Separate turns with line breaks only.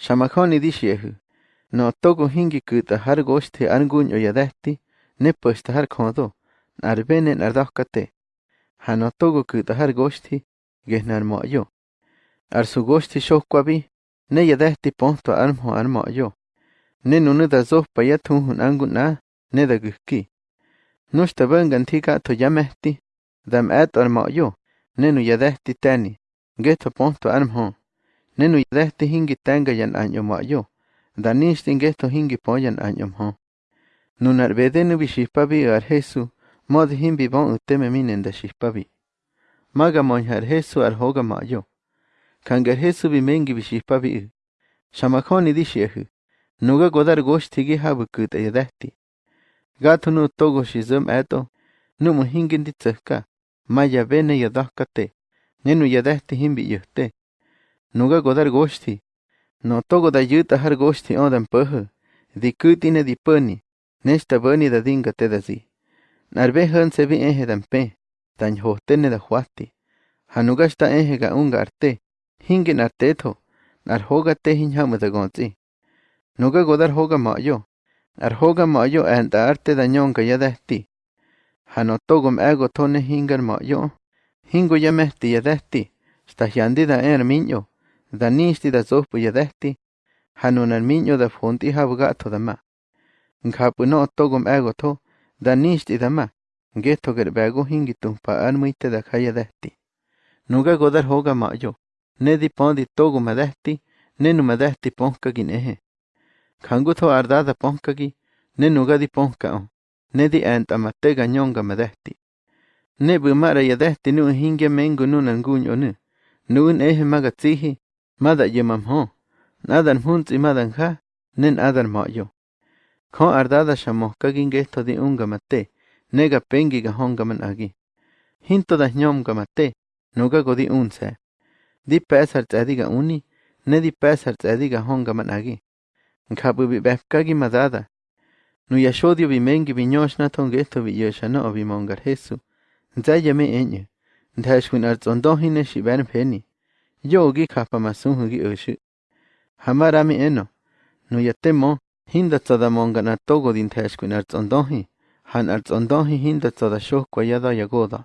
Shamakoni dixiehu. No togo hingi kuta har goshti arnguñ oyadehti, ne puesta har kodo, arbene nardokate. Hano togo kuta har goshti, gehnar moyo. Arsu goshti shokwabi, ne yadehti ponto armho armoyo. Ne nunu da zohpa yathunhun angun na, ne da guhki. Nushta bangan tika to yamehti, dam et armoyo, ne nu yadehti tani, geto ponto armho. Ne nu yadehti hingi tanga yan anyo moyo, da nishti geto hingi poyan anyo mho. Nunar bedenu bishipabi ar Jesu, mod himbi bon uteme minen da shipabi. Maga monhar Jesu ar hoga moyo. Kangar Jesu bimengi bishipabi. Shamakoni dixiehu. Nuga godar goshtigi habu kuta yadehti. Gato nu togo shizum eto, nu mu hingin di tsaka, maya bene yadakate, nenu yadehti himbi yuhte. Nuga godar goshti, no togo da yuta har goshti odan puhu, di kutine di puni, nesta bani da dinga te da zi. Narbe han se vi dan pe, dan hohtene da huati. Hanugashta ehe ga unga arte, hingin arteto, nar hoga te hinhamu da gonzi. Nuga godar hoga mayo, ar hoga mayo enta arte da nyonga yadehti. Hano togom ego tone hingar mayo, hingo yadehti, sta hyandi da er minyo, da nishti da zohpu yadehti, hano nar minyo da fonti habu gato da ma. Nghapu no togom ego to, da nishti da ma, geto ger bego hingi tumpa armuite da kaya dehti. Nuga godar hoga mayo, ne di pondi togo madehti, ne nu madehti ponkagin ehe. Kangu to ardada ponkagi, ne nuga di ponka on, ne di enta matega nyonga madehti. Ne bumara yadehti nu hinge mengu nunan guño nu, nuun ehe maga tsihi, mada yemam ho, nadan hunzi madan ha, nen adan mayo. Ko ardada shamo shamohkagin geto di unga mate, nega pengi ga honga man agi. Hinto da nyomga mate, nuga godi unse. Di pesar tsediga uni, ne di pesar tsediga honga man agi. Nkabu bi befkagi madada. Nu yashodio bi mengi bi nyoshna ton geto bi yoshana o bi mongar Jesu. Nzaya me enye. Ndhashwin arzondohine shi ben peni. Yogi kapa masunhugi ushu. Hamarami eno. Nu yatemo, hinda tsada monga na togo din thashwin arzondohi. Han arzondohi hinda tsada shohkwa yada yagoda.